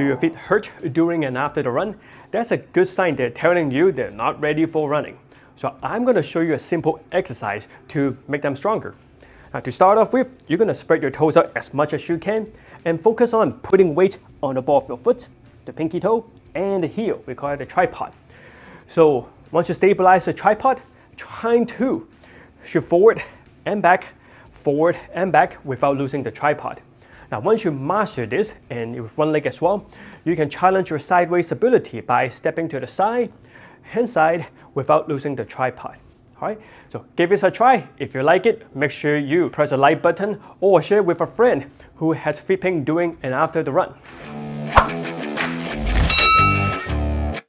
Do your feet hurt during and after the run? That's a good sign they're telling you they're not ready for running. So I'm going to show you a simple exercise to make them stronger. Now to start off with, you're going to spread your toes out as much as you can and focus on putting weight on the ball of your foot, the pinky toe, and the heel. We call it a tripod. So once you stabilize the tripod, trying to shift forward and back, forward and back without losing the tripod. Now once you master this, and with one leg as well, you can challenge your sideways ability by stepping to the side, hand side, without losing the tripod. Alright, so give this a try. If you like it, make sure you press the like button or share with a friend who has flipping during and after the run.